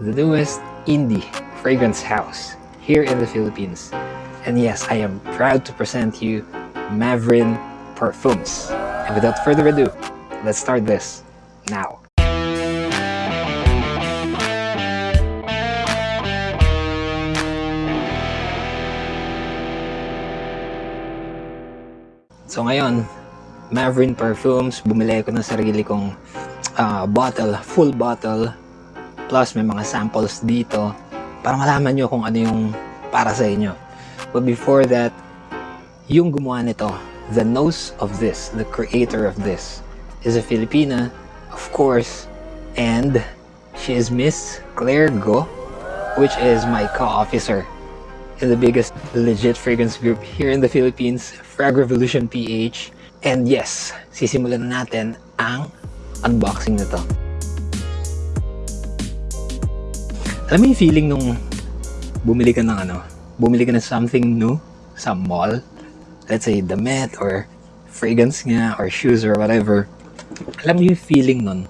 the newest indie fragrance house here in the Philippines. And yes, I am proud to present you Mavrin Perfumes. And without further ado, let's start this now. So ngayon, Mavrin Perfumes, bumili ko ng sarili kong ah, bottle, full bottle. Plus may mga samples dito para malaman nyo kung ano yung para sa inyo. But before that, yung gumawa nito, the nose of this, the creator of this, is a Filipina, of course, and she is Miss Claire Go, which is my co-officer in the biggest legit fragrance group here in the Philippines, Frag Revolution PH. And yes, sisimulan na natin ang unboxing nito. Alam mo yung feeling nung bumili ka ng ano, bumili ka ng something new sa mall, let's say damit or fragrance nga or shoes or whatever. Alam mo yung feeling nun,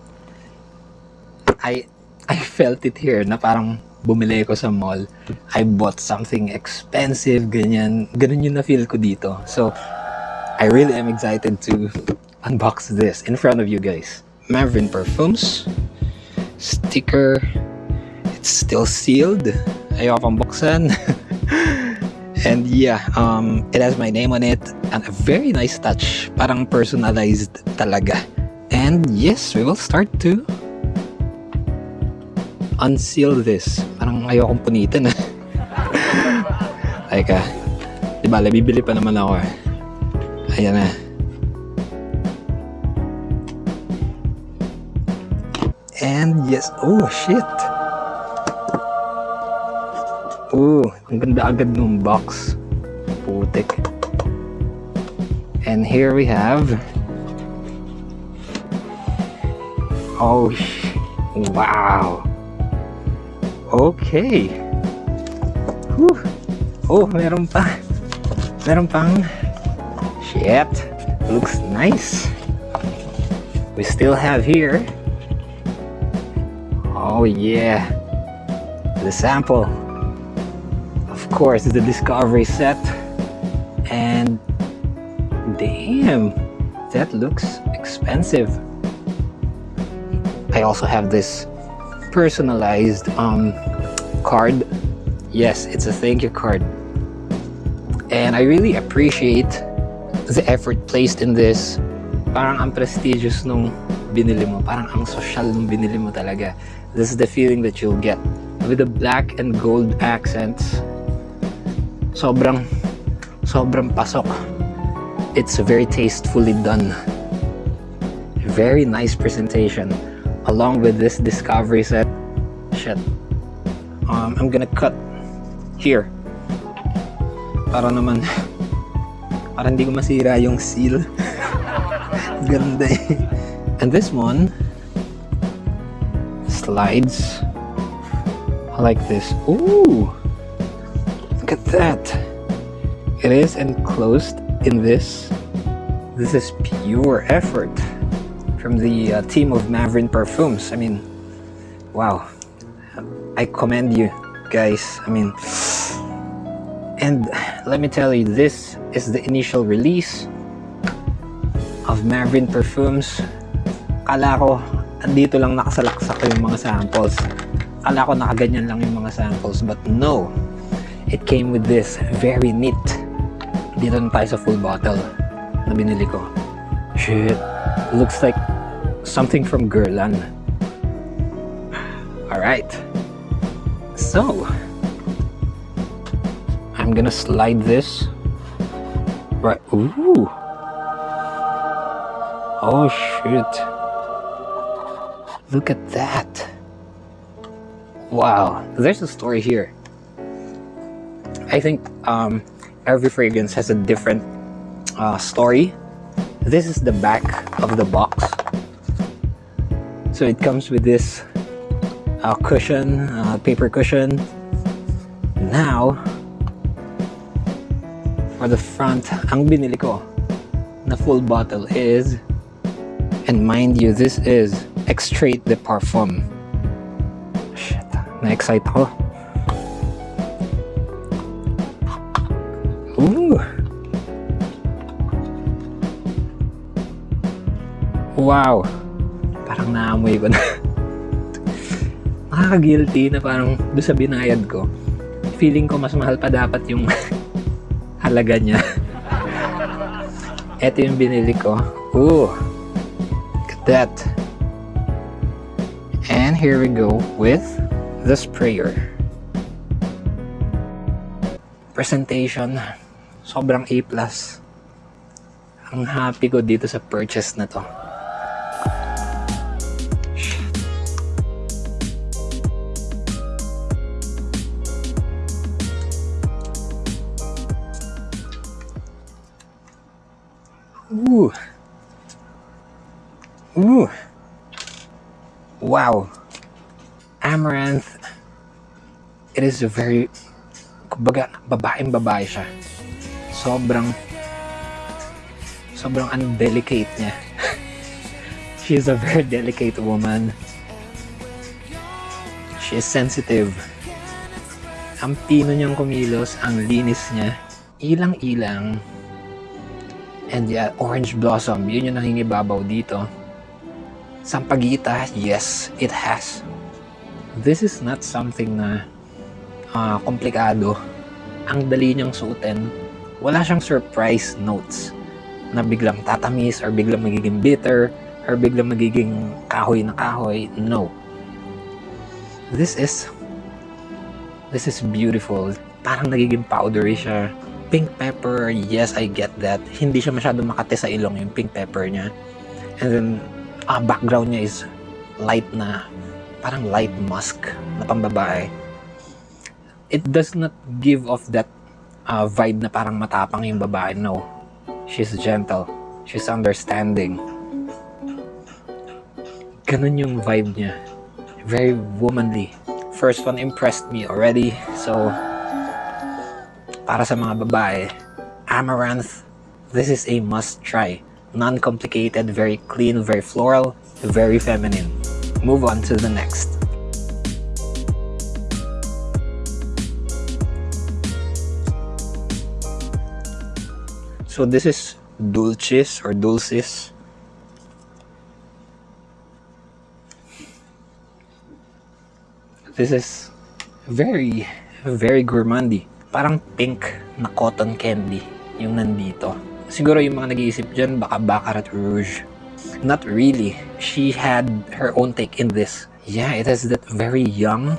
I I felt it here na parang bumili ko sa mall. I bought something expensive, ganyan. Ganun yung na-feel ko dito. So, I really am excited to unbox this in front of you guys. Mavrin Perfumes. Sticker. It's still sealed. Ayaw pang buksan. And yeah, um, it has my name on it and a very nice touch. Parang personalized talaga. And yes, we will start to unseal this. Parang ayaw kong punitin. Ay ka. Di ba, bibili pa naman ako eh. Ayan na. And yes, oh shit. Oh, ang ganda agad ng box. Putik. And here we have Oh, wow. Okay. Whew. Oh, meron pa. Meron pang shit. Looks nice. We still have here. Oh yeah. The sample. Course, the discovery set. And damn, that looks expensive. I also have this personalized um, card. Yes, it's a thank you card. And I really appreciate the effort placed in this. Parang ang prestigious nung binili mo. Parang ang social nung binili mo talaga. This is the feeling that you'll get. With the black and gold accents, sobrang, sobrang pasok. It's very tastefully done. Very nice presentation. Along with this discovery set. Shit. Um, I'm gonna cut here. Para naman, para hindi ko masira yung seal. Ganda eh. And this one slides like this. Ooh! At that. It is enclosed in this. This is pure effort from the uh, team of Mavrin Perfumes. I mean, wow. I commend you guys. I mean, and let me tell you, this is the initial release of Mavrin Perfumes. Kala ko, andito lang nakasalaksak yung mga samples. Kala ko nakaganyan lang yung mga samples. But no, it came with this very neat. Tayo sa full bottle na binili ko. Shit, looks like something from Guerlain. Alright. So, I'm gonna slide this right. Ooh. Oh shit. Look at that. Wow. There's a story here. I think um, every fragrance has a different uh, story. This is the back of the box. So it comes with this uh, cushion, uh, paper cushion. Now, for the front, ang binili ko na full bottle is, and mind you, this is Extrait de Parfum. Shit, Na-excite ako. Ooh! Wow! Parang naamoy ko na. Nakaka-guilty na parang doon sa binayad ko. Feeling ko mas mahal pa dapat yung halaga niya. Ito yung binili ko. Ooh! Look at that. And here we go with the sprayer. Presentation. Sobrang A+. Ang happy ko dito sa purchase na to. Ooh. Ooh. Wow. Amaranth. It is a very, kumbaga, babaeng babae siya. Sobrang, sobrang undelicate niya. She is a very delicate woman. She is sensitive. Ang pino niyang kumilos, ang linis niya. Ilang-ilang. And yeah, orange blossom, yun yung nangingibabaw dito. Sampagita, yes, it has. This is not something na ah, komplikado. Ang dali niyang suotin. Wala siyang surprise notes na biglang tatamis or biglang magiging bitter or biglang magiging kahoy na kahoy. No. This is this is beautiful. Parang nagiging powdery siya pink pepper, yes, I get that. Hindi siya masyado makate sa ilong yung pink pepper niya. And then, ah, background niya is light na, parang light musk na pambabae. It does not give off that ah, vibe na parang matapang yung babae. No. She's gentle. She's understanding. Ganun yung vibe niya. Very womanly. First one impressed me already. So, para sa mga babae, Amaranth, this is a must try. Non-complicated, very clean, very floral, very feminine. Move on to the next. So this is Dulcis or Dulcis. This is very, very gourmandy parang pink na cotton candy yung nandito. Siguro yung mga nag-iisip dyan, baka Baccarat Rouge. Not really. She had her own take in this. Yeah, it has that very young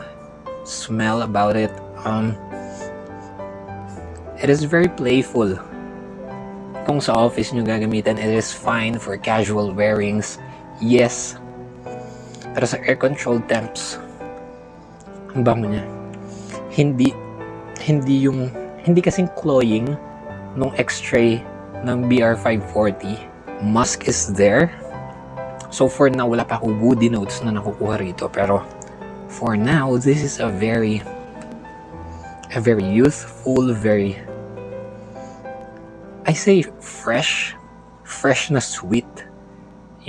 smell about it. Um, it is very playful. Kung sa office nyo gagamitin, it is fine for casual wearings. Yes. Pero sa air-controlled temps, ang bango niya. Hindi hindi yung hindi kasing cloying nung X-Tray ng BR540. Musk is there. So for now, wala pa ako woody notes na nakukuha rito. Pero for now, this is a very a very youthful, very I say fresh, fresh na sweet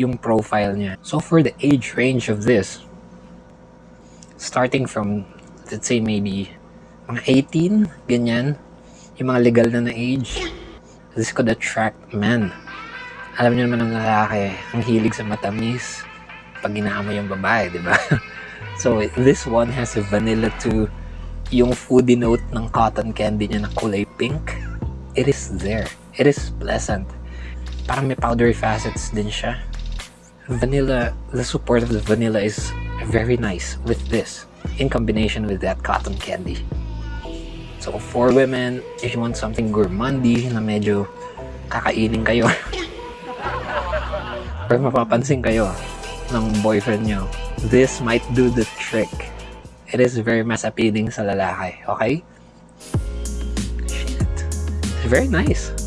yung profile niya. So for the age range of this, starting from let's say maybe mga 18, ganyan. Yung mga legal na na age. This could attract men. Alam niyo naman ng lalaki, ang hilig sa matamis pag ginaamo yung babae, di ba? so, this one has a vanilla to yung foodie note ng cotton candy niya na kulay pink. It is there. It is pleasant. Parang may powdery facets din siya. Vanilla, the support of the vanilla is very nice with this in combination with that cotton candy. So, for women, if you want something gourmandy na medyo kakainin kayo or mapapansin kayo ng boyfriend nyo, this might do the trick. It is very mas appealing sa lalaki, okay? Shit. It's very nice.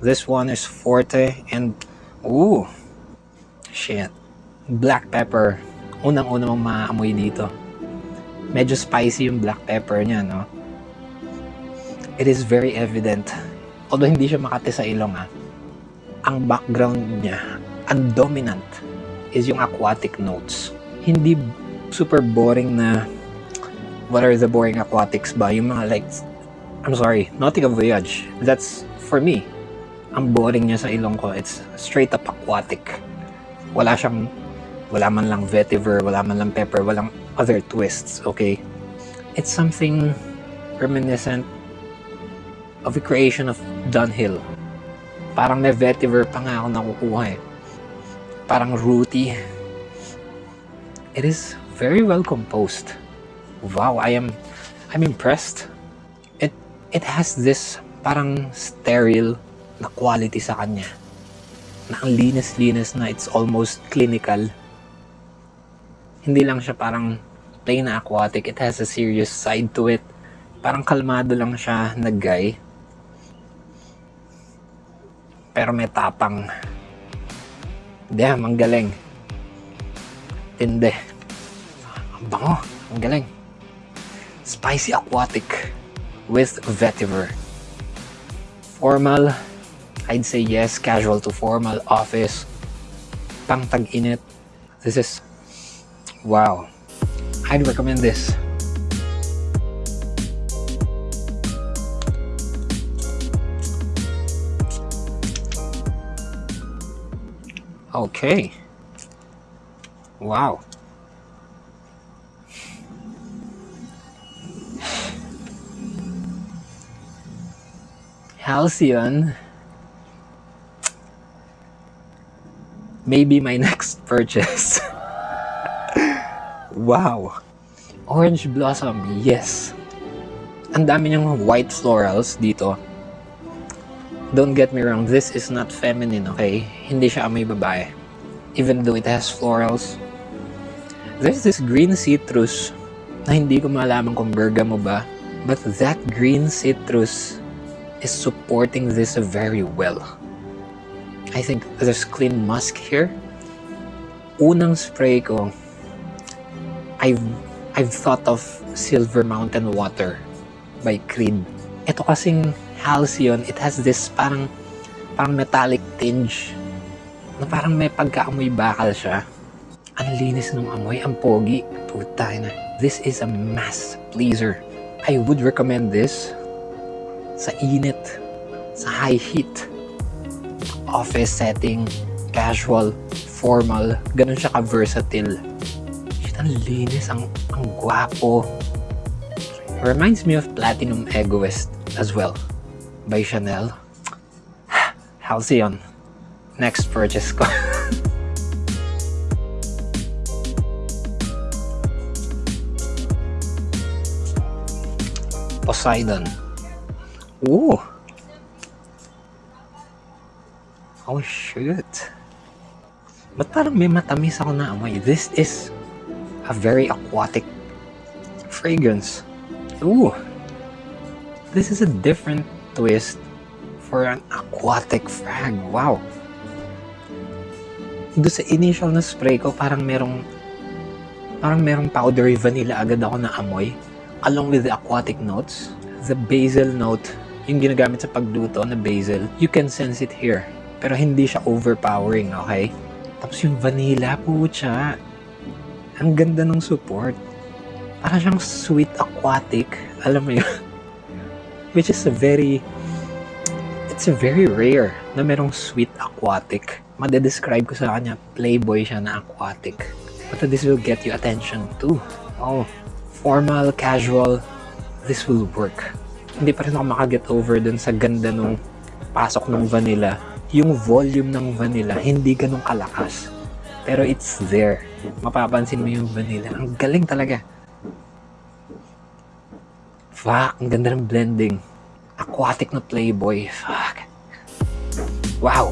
This one is Forte and ooh, shit black pepper. Unang-una mong maamoy dito. Medyo spicy yung black pepper niya, no? It is very evident. Although hindi siya makati sa ilong, ha? ang background niya, ang dominant is yung aquatic notes. Hindi super boring na what are the boring aquatics ba? Yung mga like, I'm sorry, Nautical Voyage. That's, for me, ang boring niya sa ilong ko. It's straight up aquatic. Wala siyang, wala man lang vetiver, wala man lang pepper, walang other twists, okay? It's something reminiscent of the creation of Dunhill. Parang may vetiver pa nga ako nakukuha eh. Parang rooty. It is very well composed. Wow, I am I'm impressed. It it has this parang sterile na quality sa kanya. Na ang linis-linis na it's almost clinical. Hindi lang siya parang plain na aquatic. It has a serious side to it. Parang kalmado lang siya na guy. Pero may tapang. Damn, ang galing. Tindi. Ang bango. Ang galing. Spicy aquatic with vetiver. Formal, I'd say yes. Casual to formal office. Pang tag-init. This is, wow. I'd recommend this. Okay. Wow. Halcyon. Maybe my next purchase. wow. Orange Blossom, yes. Ang dami niyang white florals dito. Don't get me wrong, this is not feminine, okay? Hindi siya amoy babae. Even though it has florals. There's this green citrus na hindi ko malaman kung bergamo ba. But that green citrus is supporting this very well. I think there's clean musk here. Unang spray ko, I've, I've thought of Silver Mountain Water by Creed. Ito kasing Halcyon, it has this parang parang metallic tinge na parang may pagkaamoy bakal siya. Ang linis ng amoy, ang pogi. Puta na. This is a mass pleaser. I would recommend this sa init, sa high heat, office setting, casual, formal, ganun siya ka-versatile. Shit, ang linis, ang, ang gwapo. Reminds me of Platinum Egoist as well by Chanel. Halcyon. Next purchase ko. Poseidon. Ooh. Oh, shoot. Ba't parang may matamis ako na amoy? This is a very aquatic fragrance. Ooh. This is a different twist for an aquatic frag. Wow. Doon sa initial na spray ko, parang merong parang merong powdery vanilla agad ako na amoy along with the aquatic notes. The basil note, yung ginagamit sa pagluto na basil, you can sense it here. Pero hindi siya overpowering, okay? Tapos yung vanilla, pucha. Ang ganda ng support. Parang siyang sweet aquatic. Alam mo yun? Which is a very... It's a very rare na merong sweet aquatic. Madedescribe ko sa kanya, playboy siya na aquatic. But this will get you attention too. Oh, formal, casual, this will work. Hindi pa rin ako makaget over dun sa ganda nung pasok ng vanilla. Yung volume ng vanilla, hindi ganun kalakas. Pero it's there. Mapapansin mo yung vanilla. Ang galing talaga. Fuck, ang ganda ng blending. Aquatic na playboy. Fuck. Wow.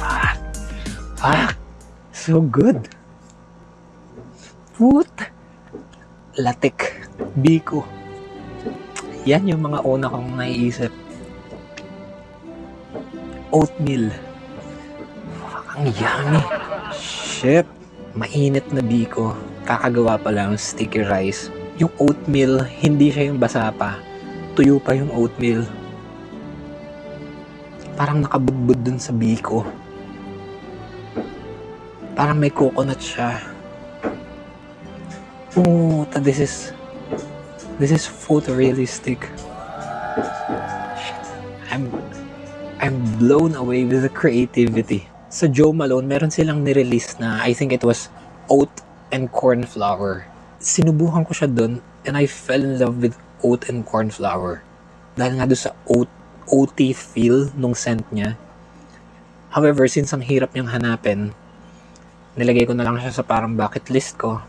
Fuck. Fuck. So good. Put. Latik. Biko. Yan yung mga una kong naiisip. Oatmeal. Ang yummy. Shit. Mainit na biko. Kakagawa pa lang sticky rice. yung oatmeal, hindi siya yung basa pa. Tuyo pa yung oatmeal. Parang nakabudbud dun sa biko. Parang may coconut siya. Oh, ta- this is this is photorealistic. I'm I'm blown away with the creativity. Sa Joe Malone, meron silang nirelease na I think it was oat and corn flour. Sinubukan ko siya dun and I fell in love with oat and corn flour. Dahil nga doon sa oat, oaty feel nung scent niya. However, since ang hirap niyang hanapin, nilagay ko na lang siya sa parang bucket list ko.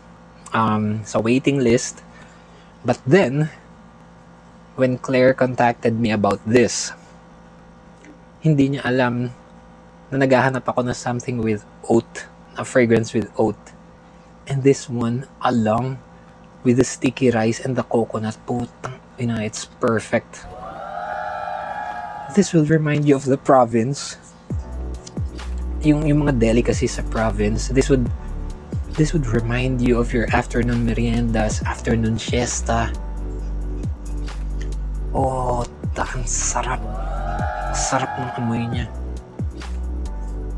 Um, sa waiting list. But then, when Claire contacted me about this, hindi niya alam na naghahanap ako ng something with oat, a fragrance with oat. And this one, along with the sticky rice and the coconut, putang ina, it's perfect. This will remind you of the province. Yung, yung mga delicacies sa province, this would this would remind you of your afternoon meriendas, afternoon siesta. Oh, ang sarap. Sarap ng amoy niya.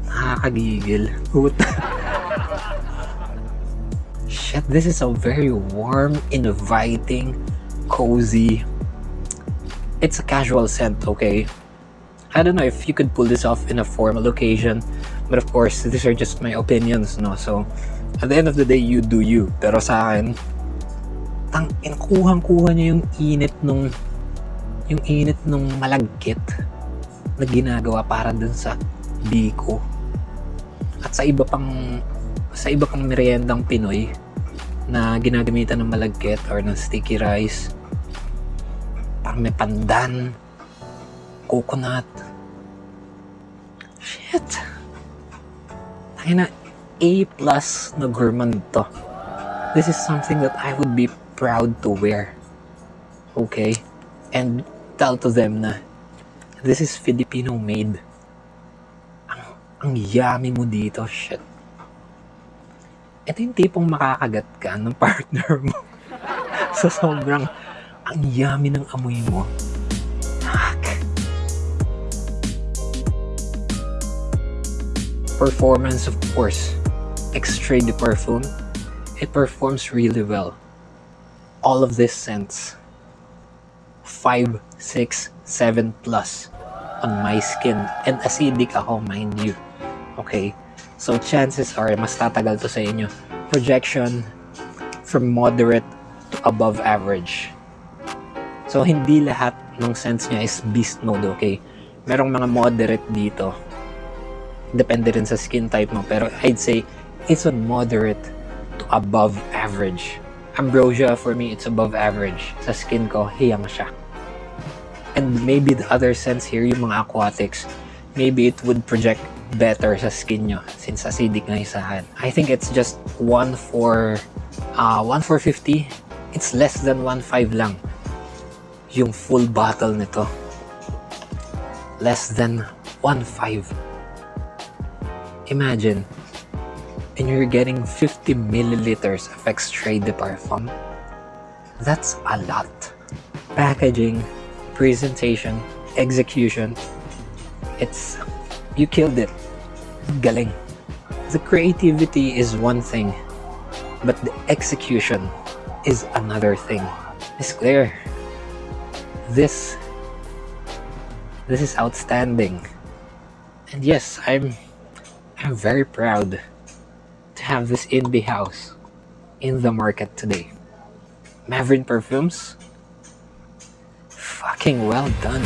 Nakakagigil. Shit, this is a very warm, inviting, cozy. It's a casual scent, okay? I don't know if you could pull this off in a formal occasion, but of course, these are just my opinions, no? So, at the end of the day, you do you. Pero sa akin, tang kuhang-kuha niya yung init nung yung init nung malagkit na ginagawa para dun sa biko. At sa iba pang sa iba pang meriendang Pinoy na ginagamitan ng malagkit or ng sticky rice parang may pandan coconut shit tayo na A plus na gourmand to. This is something that I would be proud to wear. Okay? And tell to them na this is Filipino made. Ang, ang yummy mo dito shit. Ito yung tipong makakagat ka ng partner mo. Sa sobrang ang yummy ng amoy mo. Performance, of course. Extrait de Parfum. It performs really well. All of these scents. 5, 6, 7 plus on my skin. And acidic ako, mind you. Okay? So chances are, mas tatagal to sa inyo. Projection from moderate to above average. So hindi lahat ng scents niya is beast mode, okay? Merong mga moderate dito. Depende rin sa skin type mo. Pero I'd say, it's on moderate to above average. Ambrosia, for me, it's above average. Sa skin ko, hiyang siya. And maybe the other scents here, yung mga aquatics, maybe it would project better sa skin nyo since acidic na isahan. I think it's just 1 for uh, 1 for 50. It's less than 1.5 lang yung full bottle nito. Less than 1.5. Imagine, and you're getting 50 milliliters of extrait de parfum. That's a lot. Packaging, presentation, execution. It's, you killed it. Galing. The creativity is one thing, but the execution is another thing. It's clear. This, this is outstanding. And yes, I'm, I'm very proud to have this in the house, in the market today. Maverick Perfumes, fucking well done.